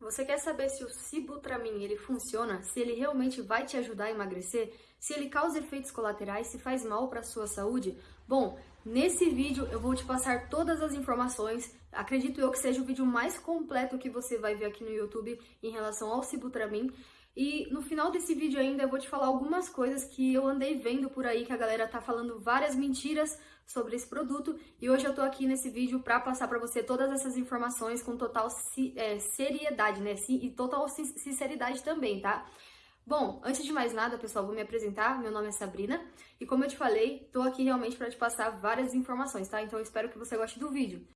Você quer saber se o Sibutramine ele funciona, se ele realmente vai te ajudar a emagrecer, se ele causa efeitos colaterais, se faz mal para a sua saúde? Bom, nesse vídeo eu vou te passar todas as informações. Acredito eu que seja o vídeo mais completo que você vai ver aqui no YouTube em relação ao Sibutramine. E no final desse vídeo ainda eu vou te falar algumas coisas que eu andei vendo por aí, que a galera tá falando várias mentiras sobre esse produto. E hoje eu tô aqui nesse vídeo para passar para você todas essas informações com total é, seriedade, né? E total sinceridade também, tá? Bom, antes de mais nada, pessoal, vou me apresentar. Meu nome é Sabrina e como eu te falei, tô aqui realmente para te passar várias informações, tá? Então eu espero que você goste do vídeo.